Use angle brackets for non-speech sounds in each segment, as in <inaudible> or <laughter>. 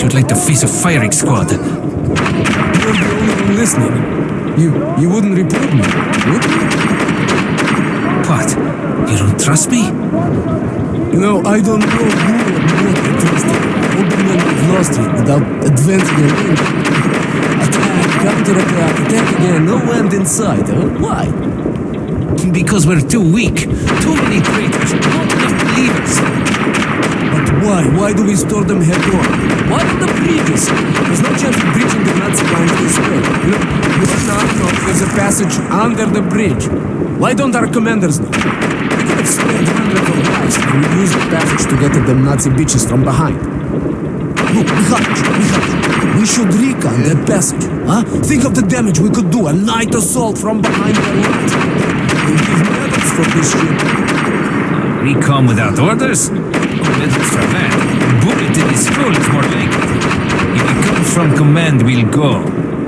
You'd like to face a firing squad. You're the only one listening. You you wouldn't report me, would you? What? You don't trust me? You know, I don't know who or what I trusted. Old men have lost it without advancing a link. Attack, counterattack, attack again, no end in sight, huh? Why? Because we're too weak. Too many traitors. Not enough believers. But why? Why do we store them head on? Why on the bridges? There's no chance of breaching the Nazi lines this way. You know, you're not know there's a passage under the bridge. Why don't our commanders know? We could have spent hundreds of lives and we used the passage to get at them Nazi bitches from behind. Look, Mikhail, Mikhail, we should recon that passage, huh? Think of the damage we could do, a night assault from behind the lines. We give medals for this shit. Recon without orders? Medals for that. Bullet in his skull is more likely. If he comes from command, we'll go.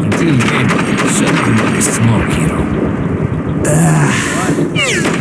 Until then, shut let me smoke, hero. Got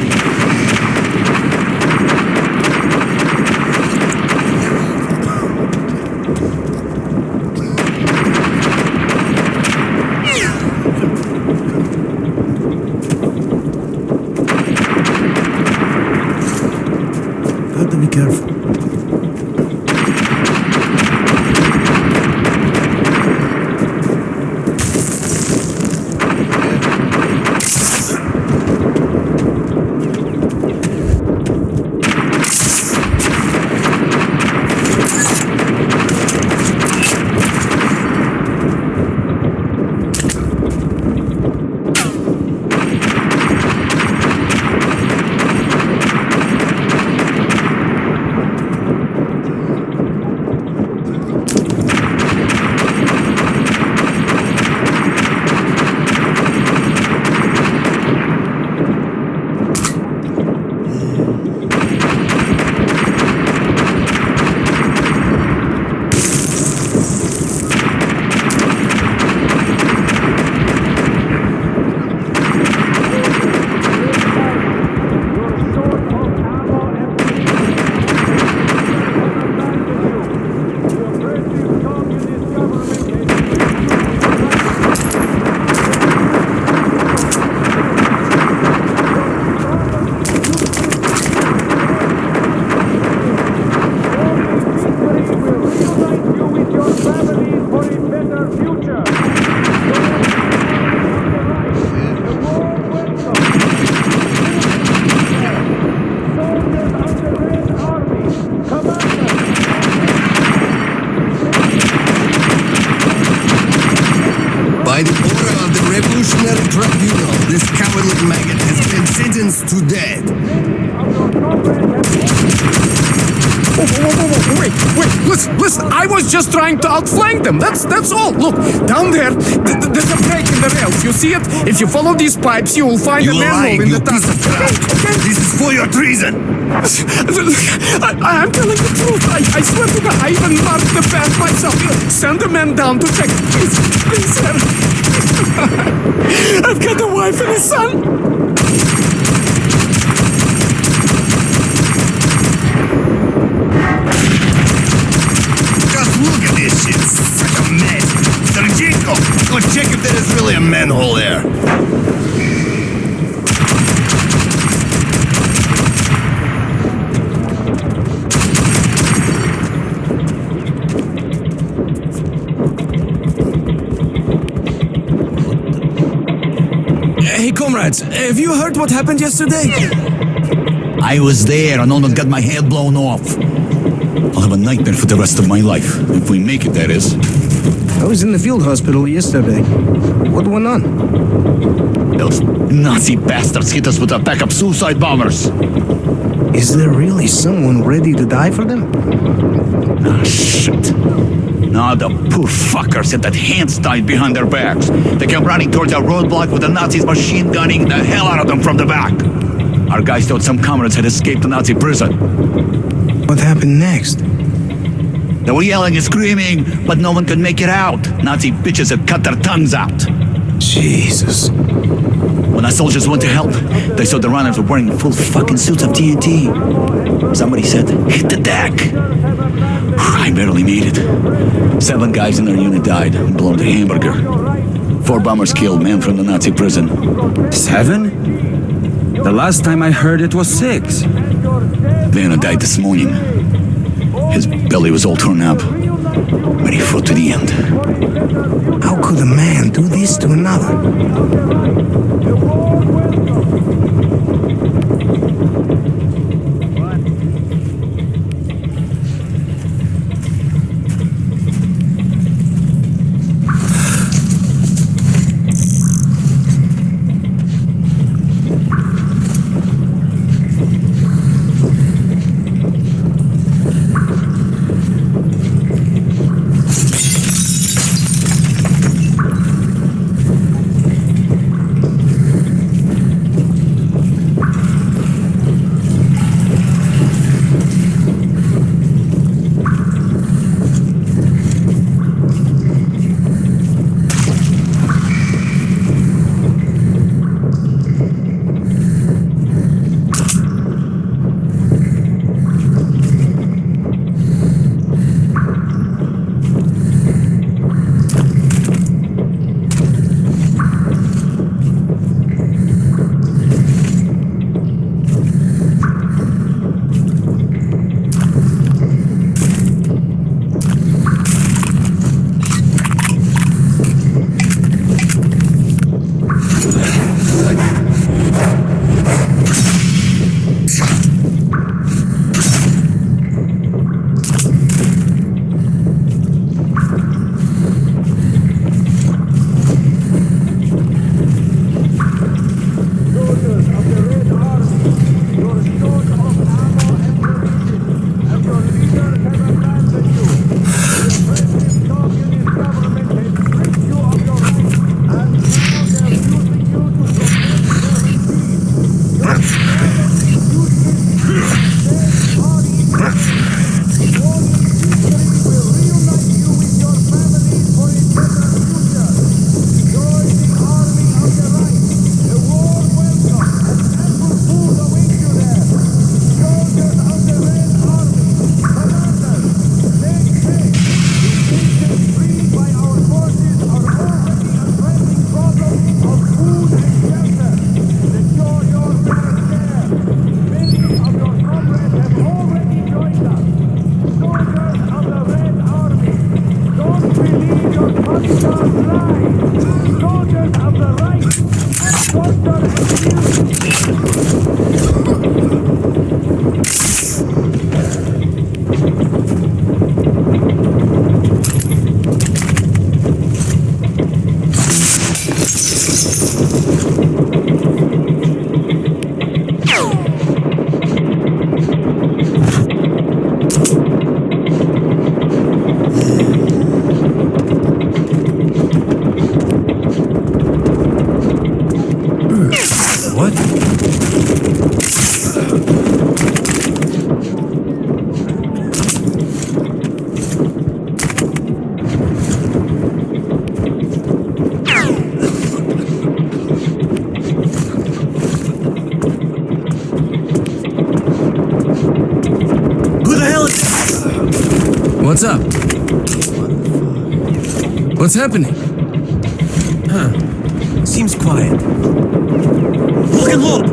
was just trying to outflank them, that's, that's all. Look, down there, th- th- there's a break in the rails, you see it? If you follow these pipes, you will find You a manhole in the tunnel. crap. Okay, okay. This is for your treason. <laughs> I, I'm telling the truth. I, I swear to God, I even marked the path myself. Send a man down to check. Please, please, sir. <laughs> I've got a wife and a son. Check there is really a manhole there. Hey, comrades, have you heard what happened yesterday? I was there and almost got my head blown off. I'll have a nightmare for the rest of my life. If we make it, that is. I was in the field hospital yesterday. What went on? Those Nazi bastards hit us with a pack of suicide bombers. Is there really someone ready to die for them? Ah, shit. Now the poor fuckers had that hands tied behind their backs. They came running towards our roadblock with the Nazis machine gunning the hell out of them from the back. Our guys thought some comrades had escaped the Nazi prison. What happened next? They were yelling and screaming, but no one could make it out. Nazi bitches had cut their tongues out. Jesus. When our soldiers went to help, they saw the runners were wearing full fucking suits of TNT. Somebody said, hit the deck. I barely made it. Seven guys in our unit died, blown to hamburger. Four bombers killed, men from the Nazi prison. Seven? The last time I heard it was six. Vanna died this morning. His belly was all torn up, but he fought to the end. How could a man do this to another? What's up? What's happening? Huh. Seems quiet. Look and look!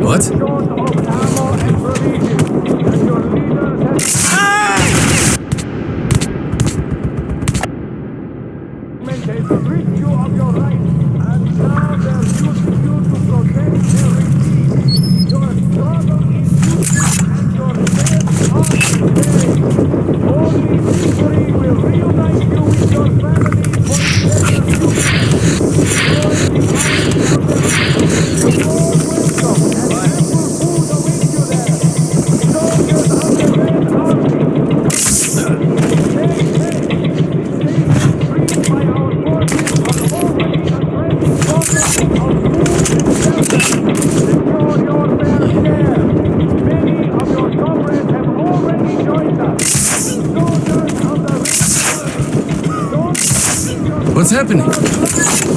What? What's happening?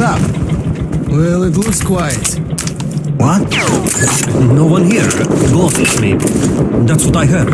Up? Well, it looks quiet. What? No one here. Goldfish, maybe. That's what I heard.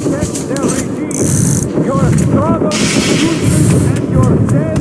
protect their regime. Your struggle, duty, and your day.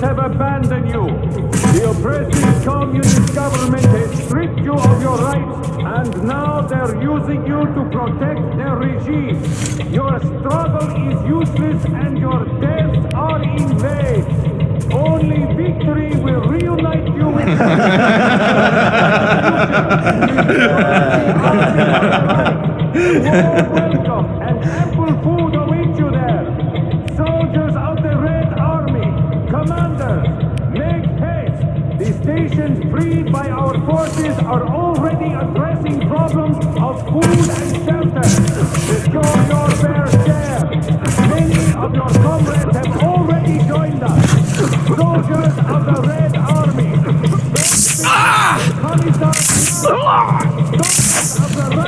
Have abandoned you. The oppressive communist government has stripped you of your rights, and now they're using you to protect their regime. Your struggle is useless and your deaths are in vain. Only victory will reunite you with <laughs> the <laughs> Welcome and ample are already addressing problems of food and shelter. Show your fair share. Many of your comrades have already joined us. Soldiers of the Red Army. Ah! Soldiers of the Red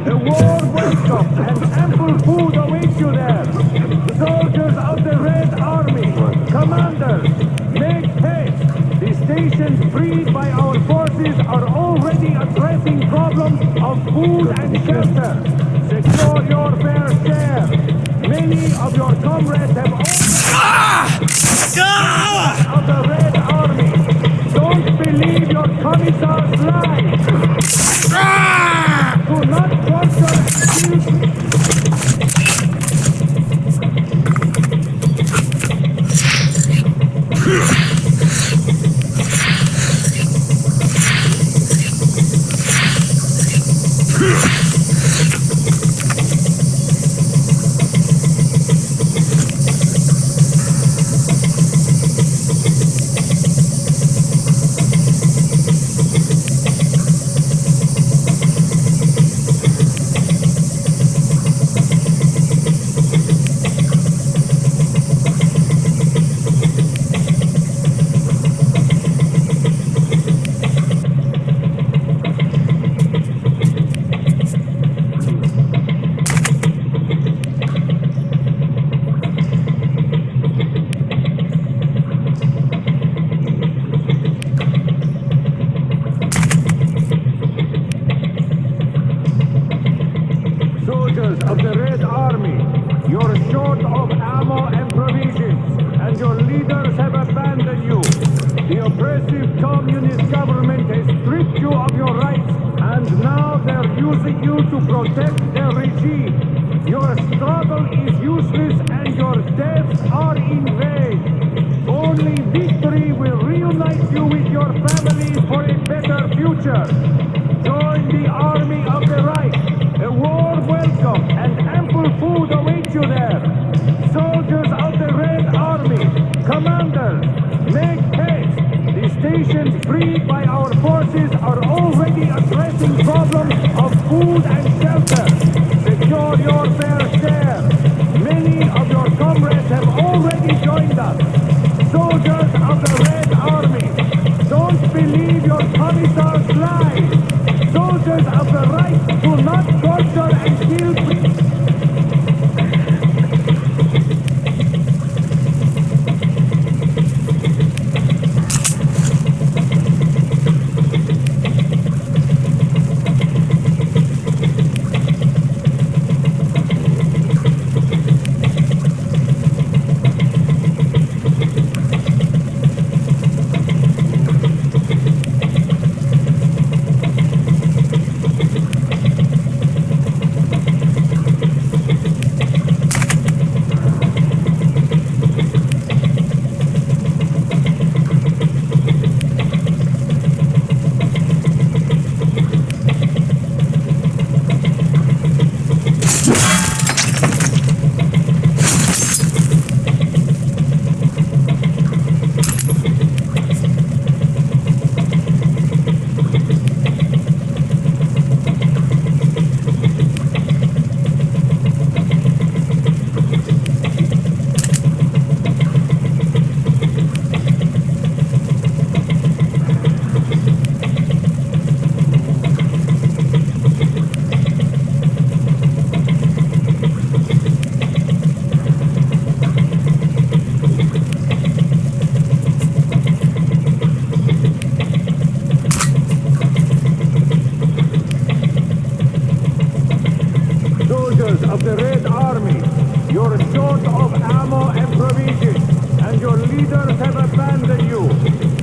of the Red Army. You're short of ammo and provisions, and your leaders have abandoned you.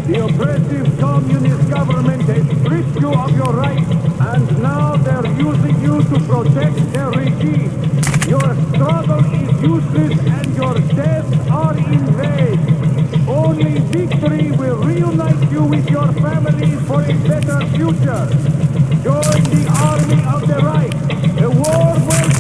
The oppressive communist government has stripped you of your rights, and now they're using you to protect their regime. Your struggle is useless, and your deaths are in vain. Only victory will reunite you with your families for a better future. Join the army of the right. A war welcome.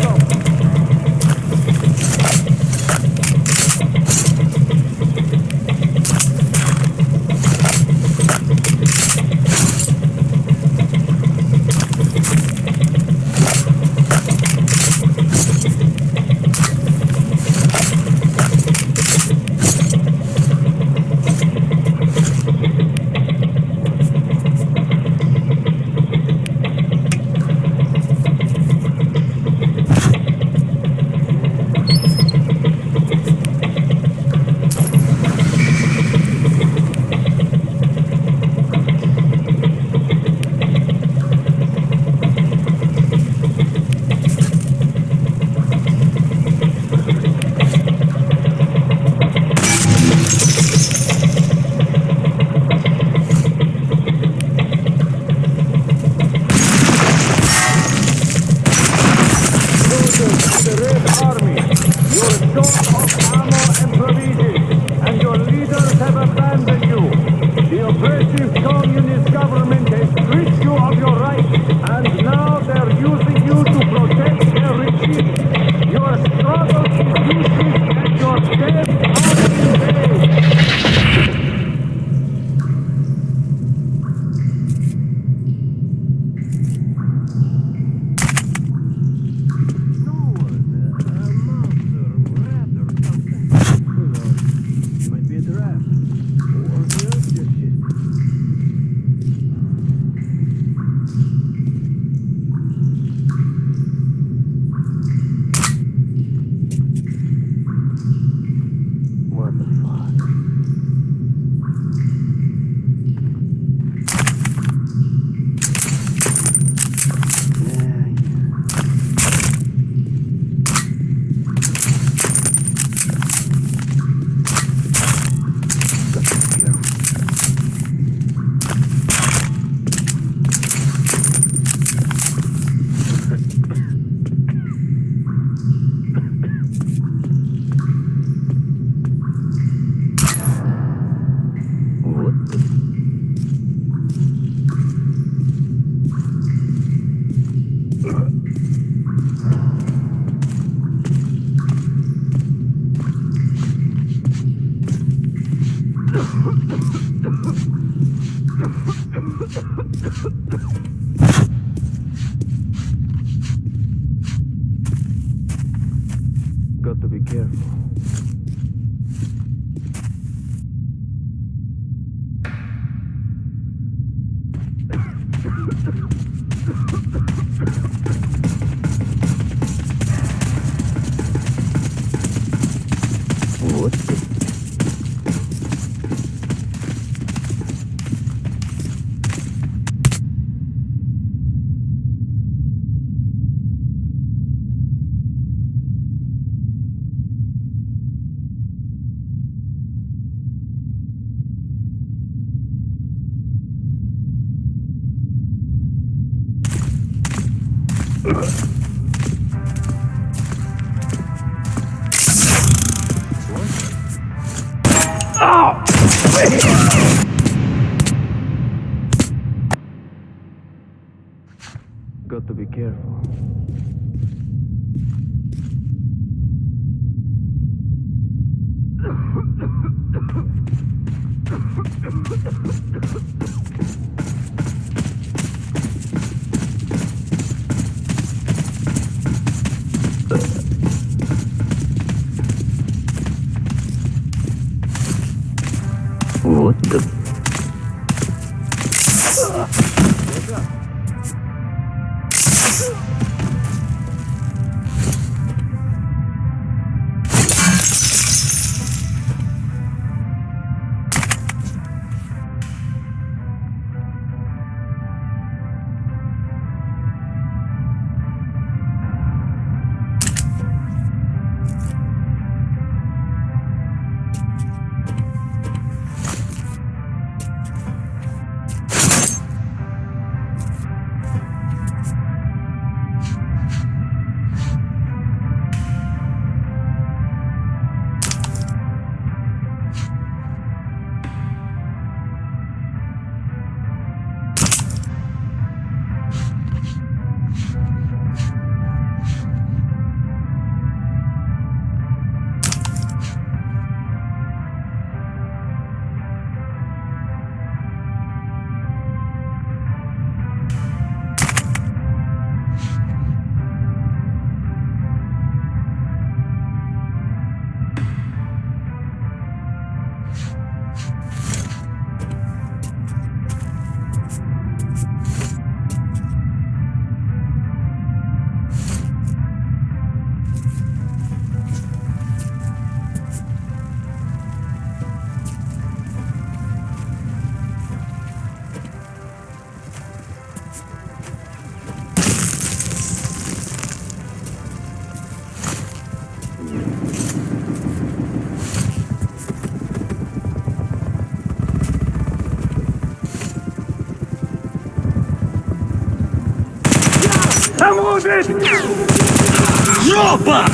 Жопа!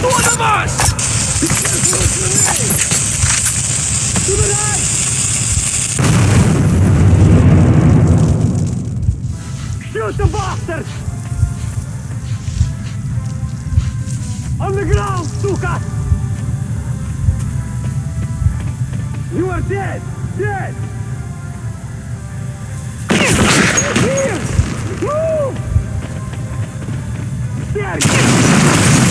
Killed one of us! Shoot the bastard! On the ground, suka! You are dead! Dead! Here! Move! There! Casualty!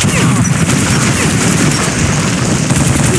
Got you!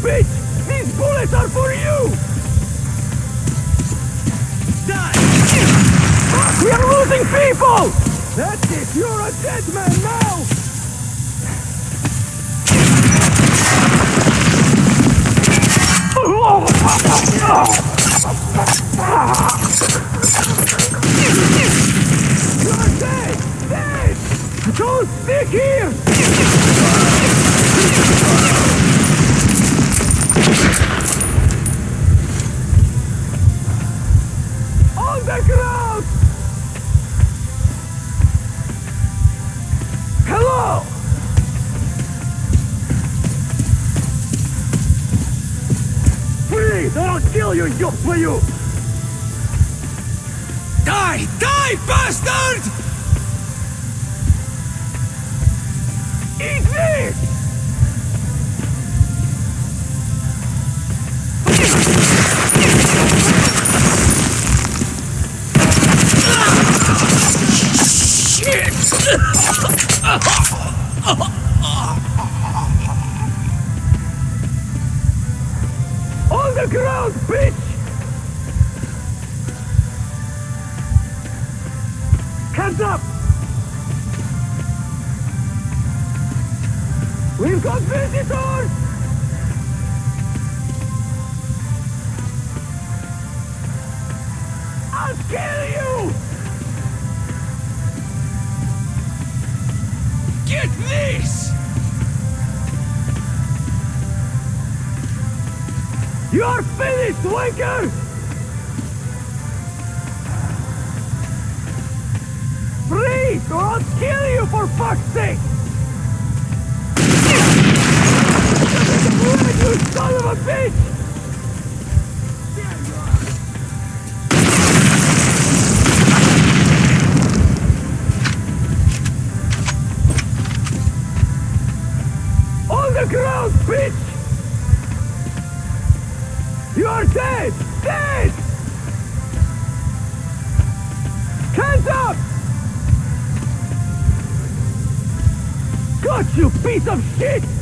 Bitch! These bullets are for you! Die! We are losing people! That's it! You're a dead man now! You're! Don't stick here! On the ground! Hello! Please, I'll kill you, you you! Die! Die, bastard! Hands up! We've got visitors! I'll kill you! Get this! You're finished, wanker! Freeze, or I'll kill you for fuck's sake! you son of a bitch! On the ground, bitch! You're dead! Dead! Hands up! Got you, piece of shit!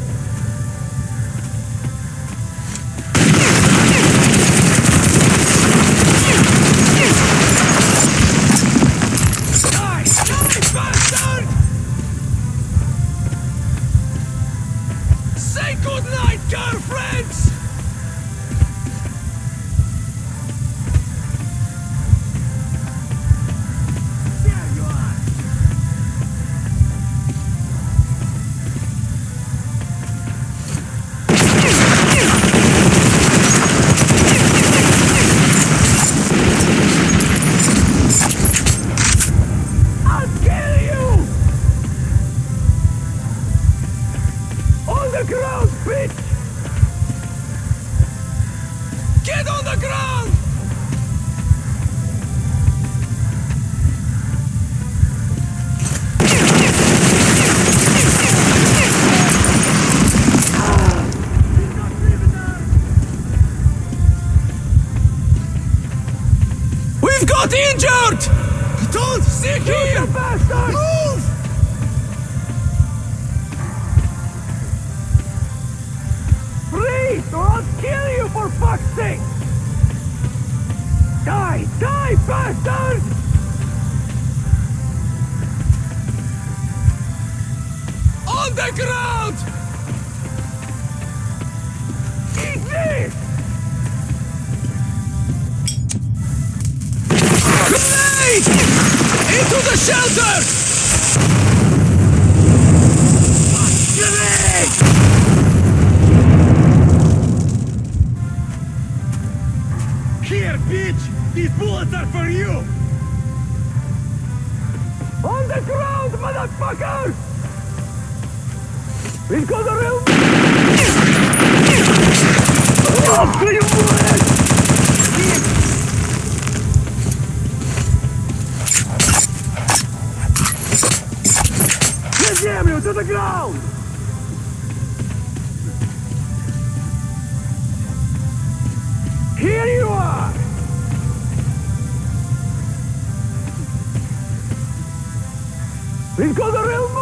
The ground! Eat this! Grenade! Into the shelter! Grenade! Here, bitch! These bullets are for you! On the ground, motherfucker! We've got a real... Oh, you bullet! На землю, to the ground! Here you are! We've got a real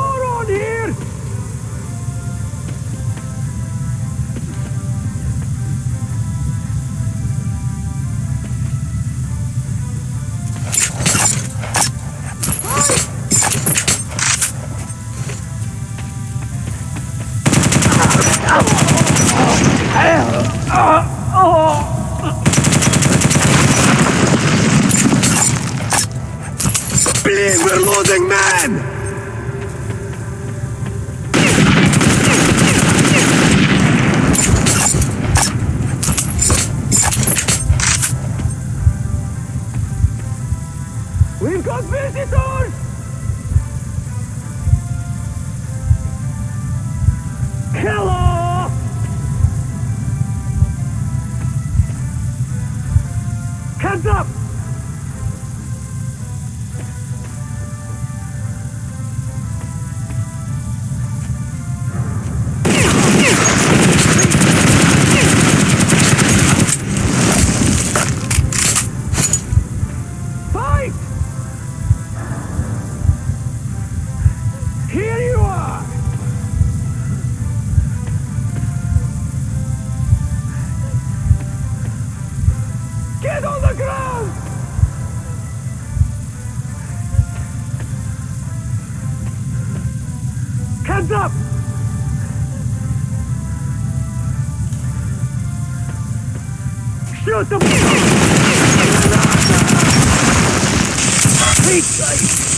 Hands up! Shoot them! Hey,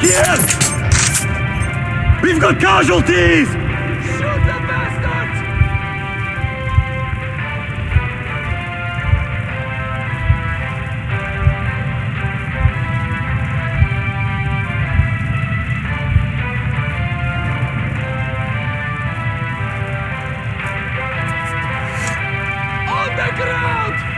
Here! We've got casualties! On the ground!